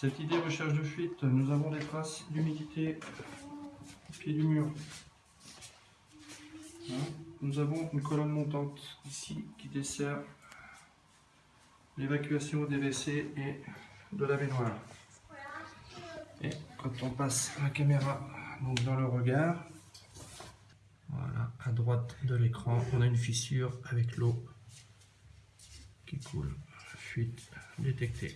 Cette idée recherche de fuite, nous avons des traces d'humidité au pied du mur. Hein nous avons une colonne montante ici qui dessert l'évacuation des WC et de la baignoire. Et quand on passe la caméra donc dans le regard, voilà, à droite de l'écran, on a une fissure avec l'eau qui coule. Fuite détectée.